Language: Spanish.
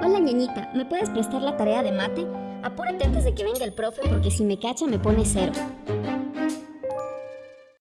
Hola ñeñita, ¿me puedes prestar la tarea de mate? Apúrate antes de que venga el profe porque si me cacha me pone cero.